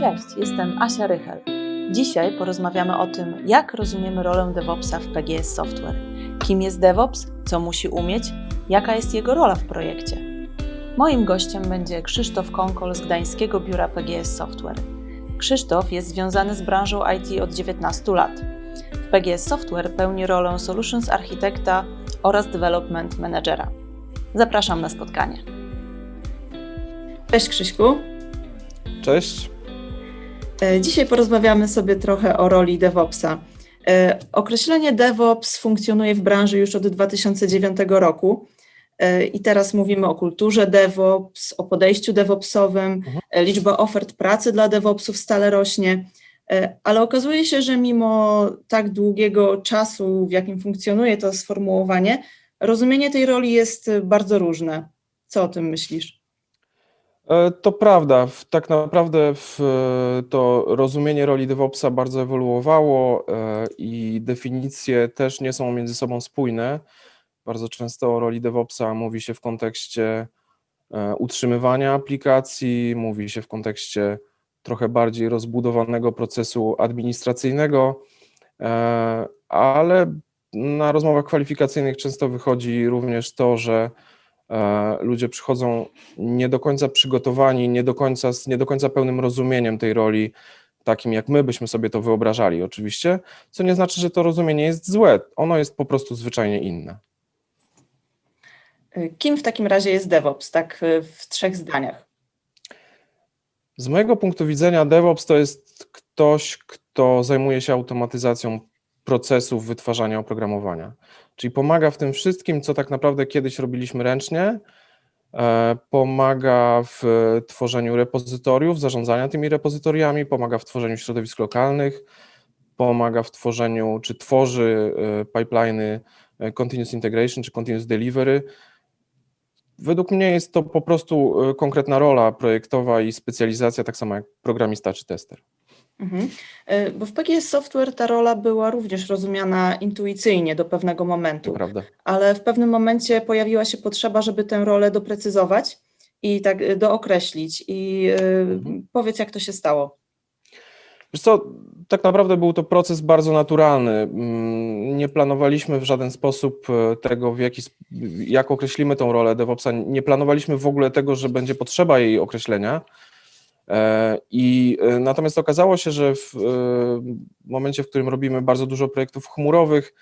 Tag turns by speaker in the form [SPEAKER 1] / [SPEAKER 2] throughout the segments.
[SPEAKER 1] Cześć, jestem Asia Rychel. Dzisiaj porozmawiamy o tym, jak rozumiemy rolę DevOpsa w PGS Software. Kim jest DevOps, co musi umieć, jaka jest jego rola w projekcie. Moim gościem będzie Krzysztof Konkol z Gdańskiego Biura PGS Software. Krzysztof jest związany z branżą IT od 19 lat. W PGS Software pełni rolę Solutions Architekta oraz Development Managera. Zapraszam na spotkanie. Cześć Krzyśku.
[SPEAKER 2] Cześć.
[SPEAKER 1] E, Dzisiaj porozmawiamy sobie trochę o roli DevOpsa. E, Określenie DevOps funkcjonuje w branży już od 2009 roku E, i teraz mówimy o kulturze DevOps, o podejściu DevOpsowym.
[SPEAKER 2] Mhm.
[SPEAKER 1] Liczba ofert pracy dla DevOpsów stale rośnie, ale okazuje się, że mimo tak długiego czasu, w jakim funkcjonuje to sformułowanie, rozumienie tej roli jest bardzo różne. Co o tym myślisz?
[SPEAKER 2] E, To prawda. Tak naprawdę to rozumienie roli DevOpsa bardzo ewoluowało e, i definicje też nie są między sobą spójne. Bardzo często o roli DevOpsa mówi się w kontekście e, utrzymywania aplikacji, mówi się w kontekście trochę bardziej rozbudowanego procesu administracyjnego, ale na rozmowach kwalifikacyjnych często wychodzi również to, że ludzie przychodzą nie do końca przygotowani, nie do końca, z nie do końca pełnym rozumieniem tej roli, takim jak my byśmy sobie to wyobrażali oczywiście, co nie znaczy, że to rozumienie jest złe, ono jest po prostu zwyczajnie inne.
[SPEAKER 1] E, Kim w takim razie jest DevOps, tak e, w trzech zdaniach?
[SPEAKER 2] Z mojego punktu widzenia DevOps to jest ktoś, kto zajmuje się automatyzacją procesów wytwarzania oprogramowania, czyli pomaga w tym wszystkim, co tak naprawdę kiedyś robiliśmy ręcznie, e, pomaga w tworzeniu repozytoriów, zarządzania tymi repozytoriami, pomaga w tworzeniu środowisk lokalnych, pomaga w tworzeniu, czy tworzy e, pipeliny e, continuous integration, czy continuous delivery. Według mnie jest to po prostu konkretna rola projektowa i specjalizacja, tak samo jak programista czy tester.
[SPEAKER 1] Mhm. E, Bo w PGS Software ta rola była również rozumiana intuicyjnie do pewnego momentu,
[SPEAKER 2] prawda.
[SPEAKER 1] ale w pewnym momencie pojawiła się potrzeba, żeby tę rolę doprecyzować i tak e, dookreślić. I e,
[SPEAKER 2] Mhm.
[SPEAKER 1] powiedz, jak to się stało.
[SPEAKER 2] Wiesz co, tak naprawdę był to proces bardzo naturalny. Mm, Nie planowaliśmy w żaden sposób tego, w jaki, jak określimy tą rolę DevOpsa. Nie planowaliśmy w ogóle tego, że będzie potrzeba jej określenia. E, I e, natomiast okazało się, że w e, momencie, w którym robimy bardzo dużo projektów chmurowych,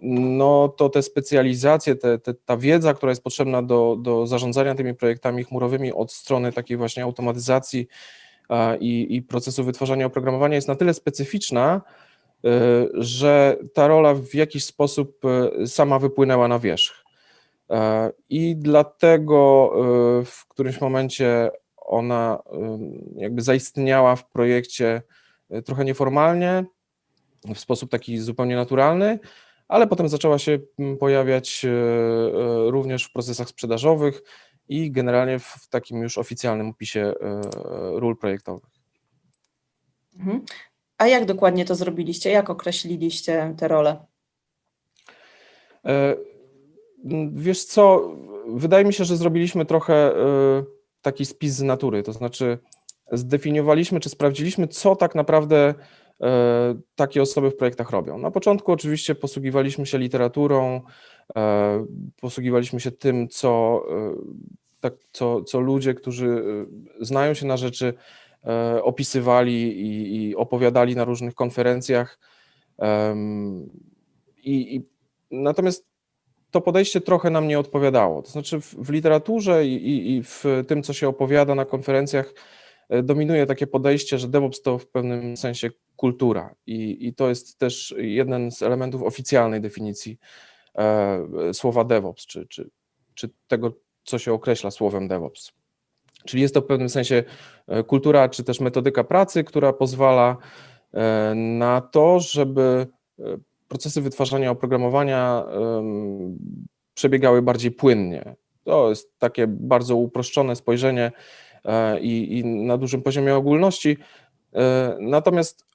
[SPEAKER 2] no to te specjalizacje, te, te, ta wiedza, która jest potrzebna do, do zarządzania tymi projektami chmurowymi od strony takiej właśnie automatyzacji i, i procesu wytwarzania oprogramowania jest na tyle specyficzna, że ta rola w jakiś sposób sama wypłynęła na wierzch. I dlatego w którymś momencie ona jakby zaistniała w projekcie y, trochę nieformalnie, w sposób taki zupełnie naturalny, ale potem zaczęła się pojawiać y, y, również w procesach sprzedażowych i generalnie w takim już oficjalnym opisie ról projektowych.
[SPEAKER 1] Mhm. A jak dokładnie to zrobiliście? Jak określiliście tę rolę?
[SPEAKER 2] E, m, Wiesz co, wydaje mi się, że zrobiliśmy trochę e, taki spis z natury, to znaczy zdefiniowaliśmy czy sprawdziliśmy, co tak naprawdę e, takie osoby w projektach robią. Na początku oczywiście posługiwaliśmy się literaturą, e, posługiwaliśmy się tym, co, e, tak, co, co ludzie, którzy znają się na rzeczy, opisywali i, i opowiadali na różnych konferencjach. I, i Natomiast to podejście trochę nam nie odpowiadało. To znaczy w, w literaturze i, i, i w tym, co się opowiada na konferencjach, e, dominuje takie podejście, że DevOps to w pewnym sensie kultura i, i to jest też jeden z elementów oficjalnej definicji e, słowa DevOps, czy, czy, czy tego, co się określa słowem DevOps. Czyli jest to w pewnym sensie e, kultura, czy też metodyka pracy, która pozwala e, na to, żeby procesy wytwarzania oprogramowania przebiegały bardziej płynnie. To jest takie bardzo uproszczone spojrzenie e, i, i na dużym poziomie ogólności. E, Natomiast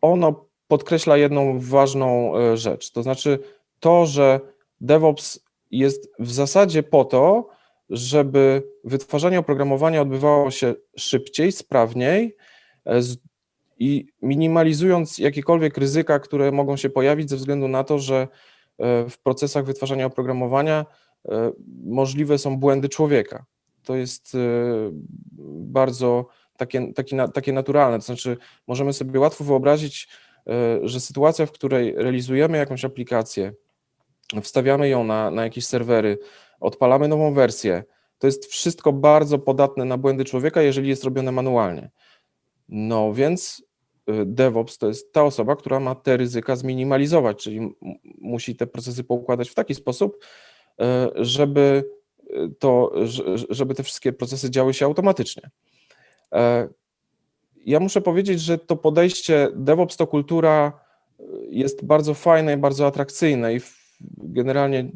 [SPEAKER 2] ono podkreśla jedną ważną e, rzecz, to znaczy to, że DevOps jest w zasadzie po to, żeby wytwarzanie oprogramowania odbywało się szybciej, sprawniej z- i minimalizując jakiekolwiek ryzyka, które mogą się pojawić ze względu na to, że e, w procesach wytwarzania oprogramowania e, możliwe są błędy człowieka. To jest e, bardzo takie, takie, takie naturalne, to znaczy możemy sobie łatwo wyobrazić, że sytuacja, w której realizujemy jakąś aplikację, wstawiamy ją na, na jakieś serwery, odpalamy nową wersję, to jest wszystko bardzo podatne na błędy człowieka, jeżeli jest robione manualnie. No więc DevOps to jest ta osoba, która ma te ryzyka zminimalizować, czyli musi te procesy poukładać w taki sposób, y, żeby y, to, żeby te wszystkie procesy działy się automatycznie. E, Ja muszę powiedzieć, że to podejście DevOps to kultura y, jest bardzo fajne i bardzo atrakcyjne i generalnie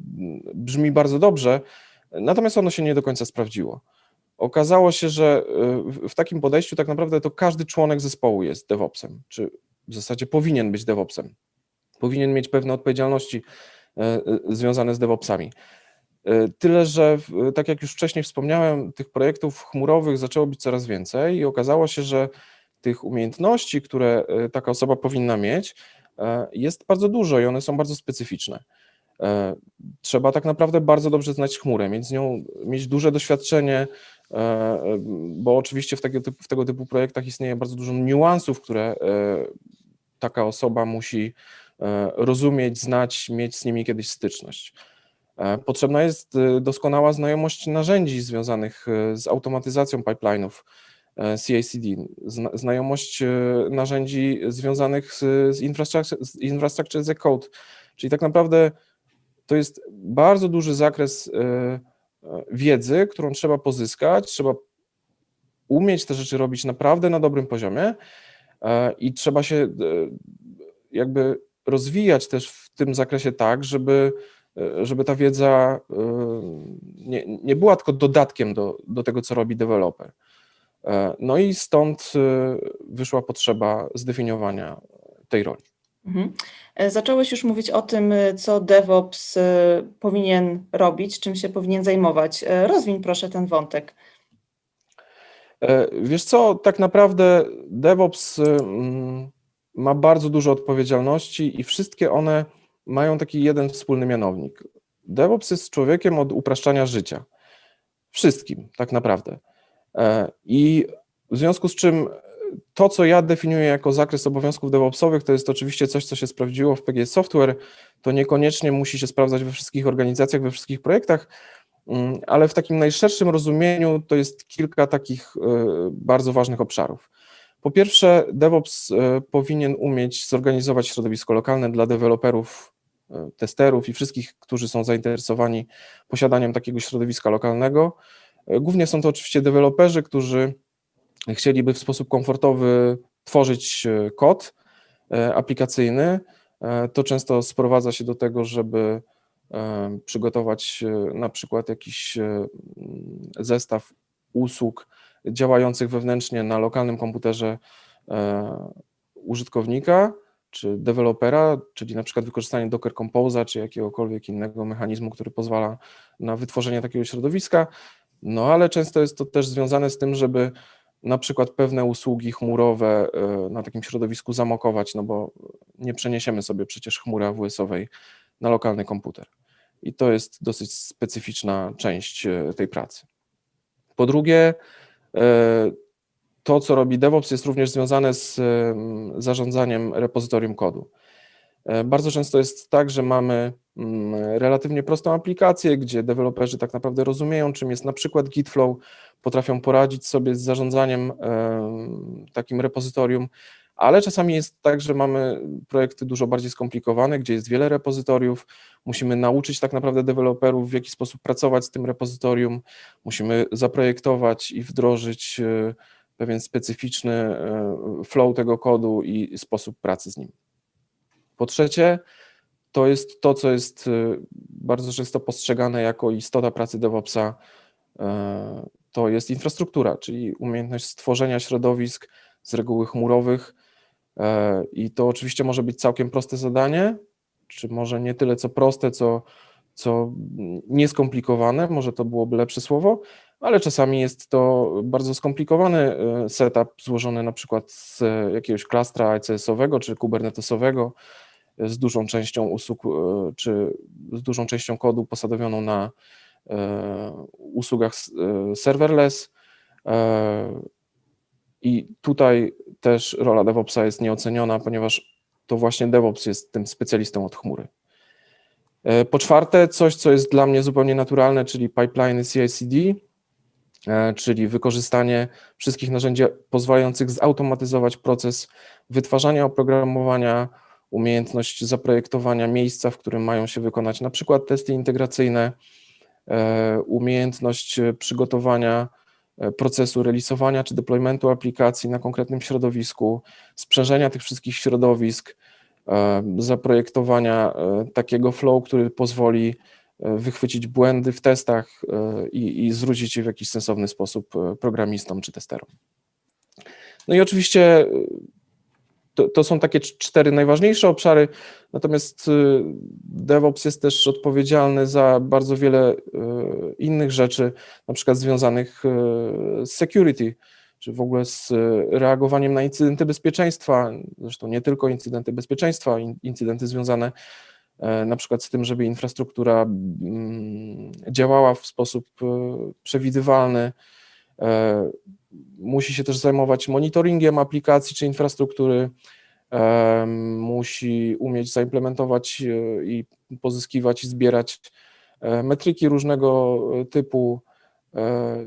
[SPEAKER 2] brzmi bardzo dobrze, natomiast ono się nie do końca sprawdziło. Okazało się, że y, w- takim podejściu tak naprawdę to każdy członek zespołu jest DevOpsem, czy w zasadzie powinien być DevOpsem. Powinien mieć pewne odpowiedzialności e, e, związane z DevOpsami. Tyle, że tak jak już wcześniej wspomniałem, tych projektów chmurowych zaczęło być coraz więcej i okazało się, że tych umiejętności, które taka osoba powinna mieć, jest bardzo dużo i one są bardzo specyficzne. Trzeba tak naprawdę bardzo dobrze znać chmurę, mieć z nią, mieć duże doświadczenie, bo oczywiście w tego, typu, w tego typu projektach istnieje bardzo dużo niuansów, które e, taka osoba musi e, rozumieć, znać, mieć z nimi kiedyś styczność. E, Potrzebna jest e, doskonała znajomość narzędzi związanych e, z automatyzacją pipeline'ów e, CI/CD, zna, znajomość e, narzędzi związanych z, infrastructure, z infrastructure as a code, czyli tak naprawdę to jest bardzo duży zakres e, e, wiedzy, którą trzeba pozyskać, trzeba umieć te rzeczy robić naprawdę na dobrym poziomie e, i trzeba się e, jakby rozwijać też w tym zakresie tak, żeby, e, żeby ta wiedza nie, nie była tylko dodatkiem do, do tego, co robi deweloper. No i stąd wyszła potrzeba zdefiniowania tej roli.
[SPEAKER 1] Mhm. E, Zacząłeś już mówić o tym, e, co DevOps e, powinien robić, czym się powinien zajmować. Rozwiń proszę ten wątek.
[SPEAKER 2] Wiesz co, tak naprawdę DevOps ma bardzo dużo odpowiedzialności i wszystkie one mają taki jeden wspólny mianownik. DevOps jest człowiekiem od upraszczania życia. Wszystkim, tak naprawdę. I w związku z czym to, co ja definiuję jako zakres obowiązków DevOpsowych, to jest oczywiście coś, co się sprawdziło w PG Software. To niekoniecznie musi się sprawdzać we wszystkich organizacjach, we wszystkich projektach, Mm, ale w takim najszerszym rozumieniu to jest kilka takich e, bardzo ważnych obszarów. Po pierwsze, DevOps e, powinien umieć zorganizować środowisko lokalne dla deweloperów, e, testerów i wszystkich, którzy są zainteresowani posiadaniem takiego środowiska lokalnego. Głównie są to oczywiście deweloperzy, którzy chcieliby w sposób komfortowy tworzyć e, kod e, aplikacyjny. E, To często sprowadza się do tego, żeby przygotować na przykład jakiś zestaw usług działających wewnętrznie na lokalnym komputerze użytkownika czy dewelopera, czyli na przykład wykorzystanie Docker Compose'a czy jakiegokolwiek innego mechanizmu, który pozwala na wytworzenie takiego środowiska. No ale często jest to też związane z tym, żeby na przykład pewne usługi chmurowe e, na takim środowisku zamokować, no bo nie przeniesiemy sobie przecież chmury AWS-owej na lokalny komputer. I to jest dosyć specyficzna część e, tej pracy. Po drugie, e, to, co robi DevOps, jest również związane z em, zarządzaniem repozytorium kodu. Bardzo często jest tak, że mamy relatywnie prostą aplikację, gdzie deweloperzy tak naprawdę rozumieją, czym jest na przykład Gitflow, potrafią poradzić sobie z zarządzaniem em, takim repozytorium, ale czasami jest tak, że mamy projekty dużo bardziej skomplikowane, gdzie jest wiele repozytoriów, musimy nauczyć tak naprawdę deweloperów, w jaki sposób pracować z tym repozytorium, musimy zaprojektować i wdrożyć e, pewien specyficzny e, flow tego kodu i sposób pracy z nim. Po trzecie, to jest to, co jest e, bardzo często postrzegane jako istota pracy DevOpsa, e, to jest infrastruktura, czyli umiejętność stworzenia środowisk z reguły chmurowych. e, I to oczywiście może być całkiem proste zadanie, czy może nie tyle co proste, co co nieskomplikowane, może to byłoby lepsze słowo, ale czasami jest to bardzo skomplikowany setup złożony na przykład z jakiegoś klastra ECS-owego czy kubernetesowego, z dużą częścią usług, e, czy z dużą częścią kodu posadowioną na usługach serverless. I tutaj też rola DevOpsa jest nieoceniona, ponieważ to właśnie DevOps jest tym specjalistą od chmury. Po czwarte, coś, co jest dla mnie zupełnie naturalne, czyli pipeline CI/CD. E, czyli wykorzystanie wszystkich narzędzi pozwalających zautomatyzować proces wytwarzania oprogramowania, umiejętność zaprojektowania miejsca, w którym mają się wykonać na przykład testy integracyjne, e, umiejętność przygotowania e, procesu releasowania czy deploymentu aplikacji na konkretnym środowisku, sprzężenia tych wszystkich środowisk, zaprojektowania takiego flow, który pozwoli E, wychwycić błędy w testach e, i, i zwrócić je w jakiś sensowny sposób e, programistom czy testerom. No i oczywiście to, to, są takie cztery najważniejsze obszary, natomiast DevOps jest też odpowiedzialny za bardzo wiele innych rzeczy, na przykład związanych z security, czy w ogóle z reagowaniem na incydenty bezpieczeństwa, zresztą nie tylko incydenty bezpieczeństwa, incydenty związane E, na przykład z tym, żeby infrastruktura mm, działała w sposób e, przewidywalny. E, musi się też zajmować monitoringiem aplikacji czy infrastruktury, musi umieć zaimplementować i pozyskiwać i zbierać metryki różnego typu,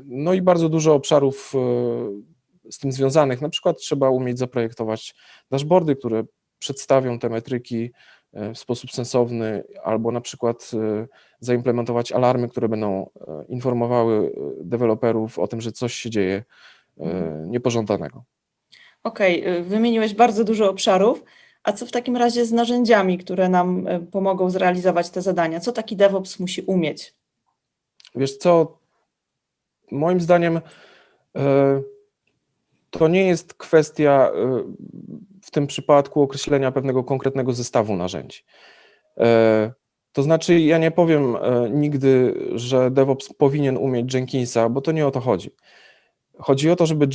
[SPEAKER 2] no i bardzo dużo obszarów z tym związanych. Na przykład trzeba umieć zaprojektować dashboardy, które przedstawią te metryki E, w sposób sensowny, albo na przykład e, zaimplementować alarmy, które będą e, informowały deweloperów o tym, że coś się dzieje. Niepożądanego.
[SPEAKER 1] Okej, okay. wymieniłeś bardzo dużo obszarów. A co w takim razie z narzędziami, które nam pomogą zrealizować te zadania? Co taki DevOps musi umieć?
[SPEAKER 2] Wiesz co, moim zdaniem to nie jest kwestia w tym przypadku określenia pewnego konkretnego zestawu narzędzi. To znaczy, ja nie powiem nigdy, że DevOps powinien umieć Jenkinsa, bo to nie o to chodzi. Chodzi o to, żeby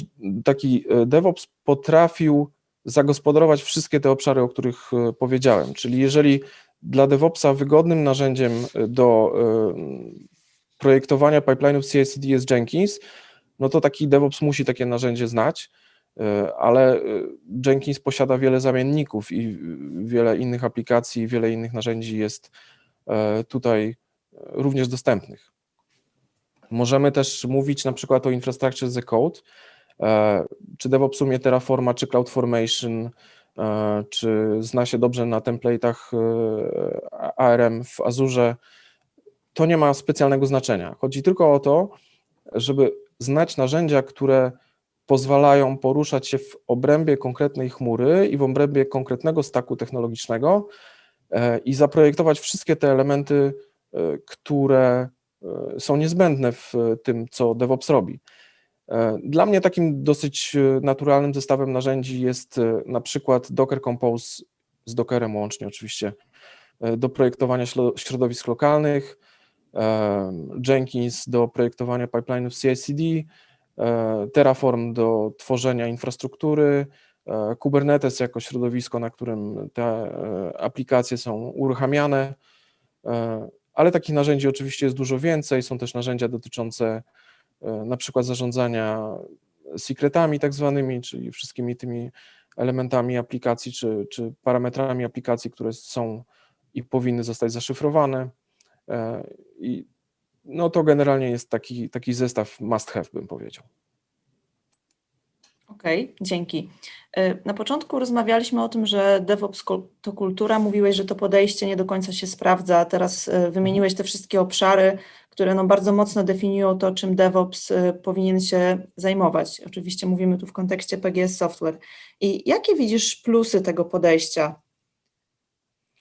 [SPEAKER 2] taki e, DevOps potrafił zagospodarować wszystkie te obszary, o których powiedziałem. Czyli jeżeli dla DevOpsa wygodnym narzędziem do projektowania pipeline'ów CI/CD jest Jenkins, no to taki DevOps musi takie narzędzie znać E, ale e, Jenkins posiada wiele zamienników i wiele innych aplikacji, wiele innych narzędzi jest e, tutaj również dostępnych. Możemy też mówić na przykład o Infrastructure as a Code, czy DevOps umie Terraforma, czy CloudFormation, czy zna się dobrze na template'ach ARM w Azure, to nie ma specjalnego znaczenia. Chodzi tylko o to, żeby znać narzędzia, które pozwalają poruszać się w obrębie konkretnej chmury i w obrębie konkretnego staku technologicznego e, i zaprojektować wszystkie te elementy, e, które e, są niezbędne w tym, co DevOps robi. Dla mnie takim dosyć naturalnym zestawem narzędzi jest na przykład Docker Compose z Dockerem łącznie oczywiście do projektowania środowisk lokalnych, Jenkins do projektowania pipeline'ów CI/CD, E, Terraform do tworzenia infrastruktury, e, Kubernetes jako środowisko, na którym te e, aplikacje są uruchamiane, ale takich narzędzi oczywiście jest dużo więcej. Są też narzędzia dotyczące na przykład zarządzania secretami tak zwanymi, czyli wszystkimi tymi elementami aplikacji czy, czy parametrami aplikacji, które są i powinny zostać zaszyfrowane. I no to generalnie jest taki, taki zestaw must have, bym powiedział.
[SPEAKER 1] Okej, okay, dzięki. Y, na początku rozmawialiśmy o tym, że DevOps to kultura. Mówiłeś, że to podejście nie do końca się sprawdza. Teraz y, wymieniłeś te wszystkie obszary, które no bardzo mocno definiują to, czym DevOps y, powinien się zajmować. Oczywiście mówimy tu w kontekście PGS Software. I jakie widzisz plusy tego podejścia?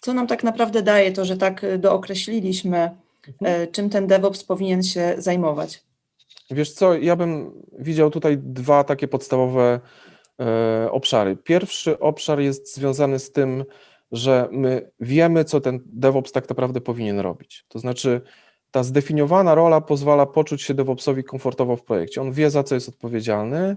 [SPEAKER 1] Co nam tak naprawdę daje to, że tak dookreśliliśmy Mhm. E, czym ten DevOps powinien się zajmować?
[SPEAKER 2] Wiesz co, ja bym widział tutaj dwa takie podstawowe e, obszary. Pierwszy obszar jest związany z tym, że my wiemy, co ten DevOps tak naprawdę powinien robić. To znaczy, ta zdefiniowana rola pozwala poczuć się DevOpsowi komfortowo w projekcie. On wie, za co jest odpowiedzialny,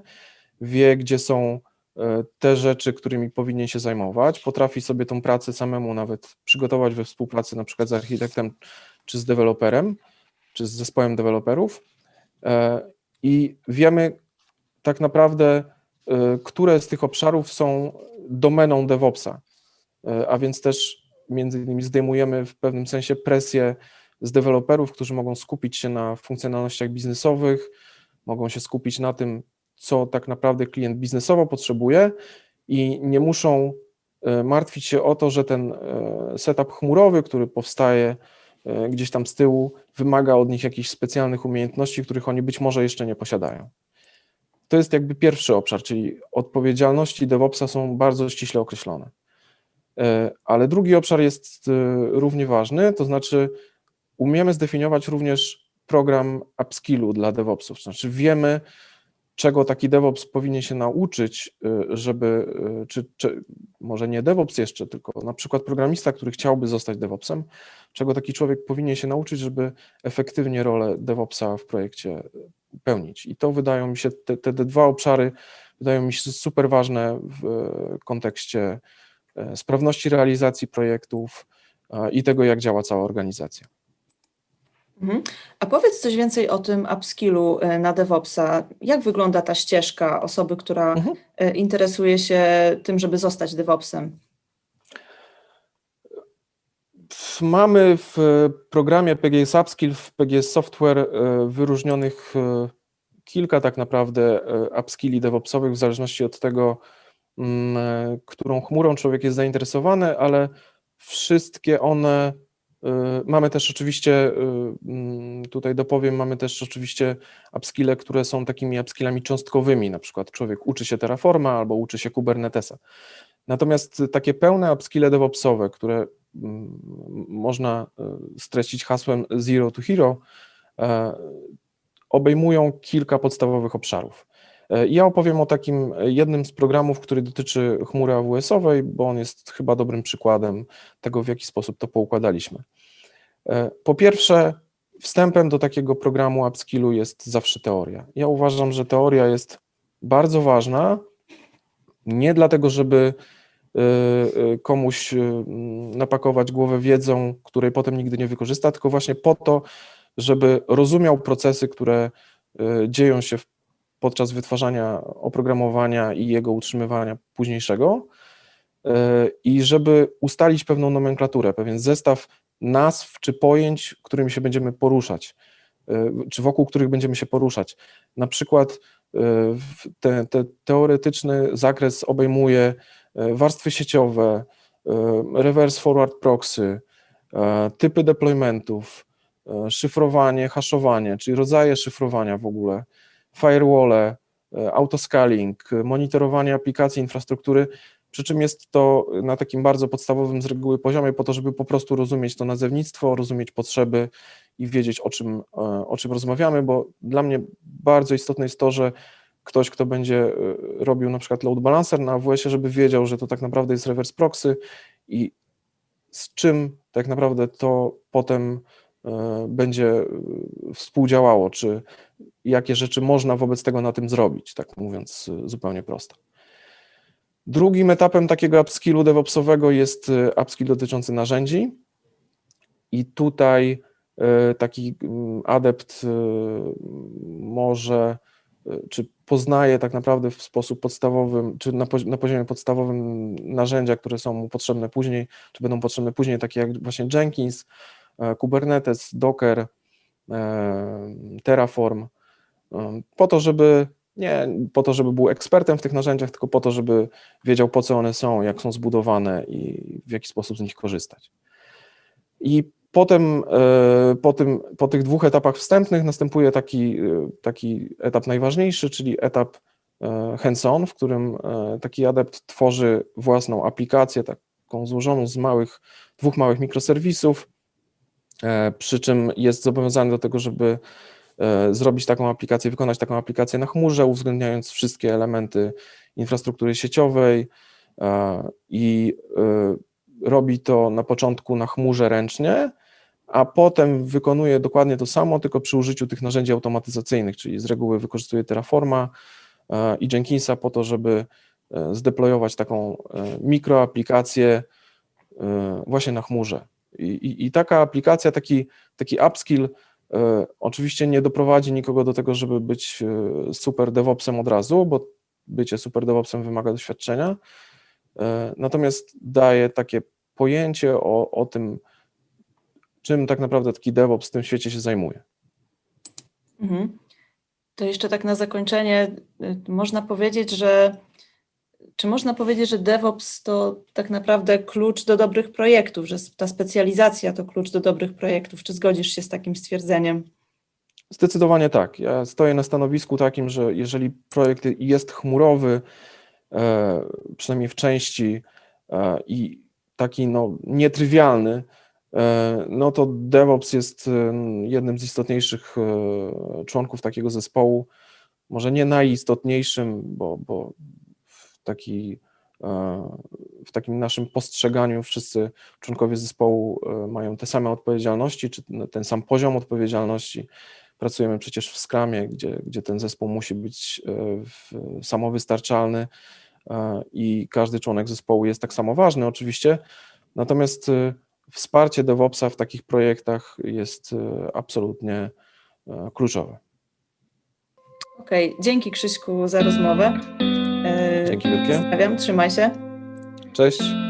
[SPEAKER 2] wie, gdzie są e, te rzeczy, którymi powinien się zajmować, potrafi sobie tą pracę samemu nawet przygotować we współpracy na przykład z architektem czy z deweloperem, czy z zespołem deweloperów i wiemy tak naprawdę, e, które z tych obszarów są domeną DevOpsa, a więc też między innymi zdejmujemy w pewnym sensie presję z deweloperów, którzy mogą skupić się na funkcjonalnościach biznesowych, mogą się skupić na tym, co tak naprawdę klient biznesowo potrzebuje i nie muszą e, martwić się o to, że ten e, setup chmurowy, który powstaje e, gdzieś tam z tyłu, wymaga od nich jakichś specjalnych umiejętności, których oni być może jeszcze nie posiadają. To jest jakby pierwszy obszar, czyli odpowiedzialności DevOpsa są bardzo ściśle określone. Ale drugi obszar jest równie ważny, to znaczy umiemy zdefiniować również program upskillu dla DevOpsów, znaczy wiemy, czego taki DevOps powinien się nauczyć, y, żeby, y, czy, czy, może nie DevOps jeszcze, tylko na przykład programista, który chciałby zostać DevOpsem, czego taki człowiek powinien się nauczyć, żeby efektywnie rolę DevOpsa w projekcie pełnić. I to wydają mi się, te, te dwa obszary wydają mi się super ważne w kontekście sprawności realizacji projektów i tego, jak działa cała organizacja.
[SPEAKER 1] Mhm. A powiedz coś więcej o tym upskillu e, na DevOpsa. Jak wygląda ta ścieżka osoby, która mhm. E, interesuje się tym, żeby zostać DevOpsem?
[SPEAKER 2] Mamy w programie PGS Upskill, w PGS Software e, wyróżnionych kilka tak naprawdę upskilli DevOpsowych w zależności od tego, mm, którą chmurą człowiek jest zainteresowany, ale wszystkie one mamy też oczywiście, y, mm, tutaj dopowiem, mamy też oczywiście upskille, które są takimi upskillami cząstkowymi, na przykład człowiek uczy się Terraforma albo uczy się Kubernetesa. Natomiast takie pełne upskille DevOpsowe, które mm, można y, streścić hasłem Zero to Hero, obejmują kilka podstawowych obszarów. Ja opowiem o takim jednym z programów, który dotyczy chmury AWS-owej, bo on jest chyba dobrym przykładem tego, w jaki sposób to poukładaliśmy. E, po pierwsze, wstępem do takiego programu upskillu jest zawsze teoria. Ja uważam, że teoria jest bardzo ważna, nie dlatego, żeby e, e, komuś napakować głowę wiedzą, której potem nigdy nie wykorzysta, tylko właśnie po to, żeby rozumiał procesy, które dzieją się podczas wytwarzania oprogramowania i jego utrzymywania późniejszego i żeby ustalić pewną nomenklaturę, pewien zestaw nazw czy pojęć, którymi się będziemy poruszać, e, czy wokół których będziemy się poruszać. Na przykład e, te, te teoretyczny zakres obejmuje e, warstwy sieciowe, reverse forward proxy, typy deploymentów, szyfrowanie, haszowanie, czyli rodzaje szyfrowania w ogóle, firewall, autoscaling, monitorowanie aplikacji, infrastruktury przy czym jest to na takim bardzo podstawowym z reguły poziomie, po to, żeby po prostu rozumieć to nazewnictwo, rozumieć potrzeby i wiedzieć, o czym, e, o czym rozmawiamy, bo dla mnie bardzo istotne jest to, że ktoś, kto będzie e, robił na przykład load balancer na AWS-ie, żeby wiedział, że to tak naprawdę jest reverse proxy i z czym tak naprawdę to potem e, będzie współdziałało, czy jakie rzeczy można wobec tego na tym zrobić, tak mówiąc zupełnie prosto. Drugim etapem takiego upskillu DevOpsowego jest y, upskill dotyczący narzędzi. I tutaj y, taki mm, adept y, może, czy poznaje tak naprawdę w sposób podstawowy, czy na, na poziomie podstawowym narzędzia, które są mu potrzebne później, czy będą potrzebne później, takie jak właśnie Jenkins, e, Kubernetes, Docker, e, Terraform, po to, żeby nie po to, żeby był ekspertem w tych narzędziach, tylko po to, żeby wiedział, po co one są, jak są zbudowane i w jaki sposób z nich korzystać. I potem, e, po, tym, po tych dwóch etapach wstępnych następuje taki, e, taki etap najważniejszy, czyli etap e, hands-on, w którym taki adept tworzy własną aplikację, taką złożoną z małych, dwóch małych mikroserwisów, przy czym jest zobowiązany do tego, żeby zrobić taką aplikację, wykonać taką aplikację na chmurze, uwzględniając wszystkie elementy infrastruktury sieciowej e, i e, robi to na początku na chmurze ręcznie, a potem wykonuje dokładnie to samo, tylko przy użyciu tych narzędzi automatyzacyjnych, czyli z reguły wykorzystuje Terraforma e, i Jenkinsa po to, żeby e, zdeployować taką e, mikroaplikację e, właśnie na chmurze. I, i, i taka aplikacja, taki, taki upskill e, oczywiście nie doprowadzi nikogo do tego, żeby być e, super DevOpsem od razu, bo bycie super DevOpsem wymaga doświadczenia, e, natomiast daje takie pojęcie o, o tym, czym tak naprawdę taki DevOps w tym świecie się zajmuje.
[SPEAKER 1] Mhm. To jeszcze tak na zakończenie, y, można powiedzieć, że czy można powiedzieć, że DevOps to tak naprawdę klucz do dobrych projektów, że ta specjalizacja to klucz do dobrych projektów? Czy zgodzisz się z takim stwierdzeniem?
[SPEAKER 2] Zdecydowanie tak. Ja stoję na stanowisku takim, że jeżeli projekt jest chmurowy, e, przynajmniej w części e, i taki no, nietrywialny, e, no to DevOps jest jednym z istotniejszych członków takiego zespołu. Może nie najistotniejszym, bo, bo taki, e, w takim naszym postrzeganiu wszyscy członkowie zespołu e, mają te same odpowiedzialności, czy ten sam poziom odpowiedzialności. Pracujemy przecież w Scrumie, gdzie, gdzie ten zespół musi być e, samowystarczalny i każdy członek zespołu jest tak samo ważny oczywiście, natomiast wsparcie DevOpsa w takich projektach jest absolutnie kluczowe.
[SPEAKER 1] Okej, dzięki Krzyśku za rozmowę.
[SPEAKER 2] Dzięki wielkie.
[SPEAKER 1] Trzymaj się.
[SPEAKER 2] Cześć.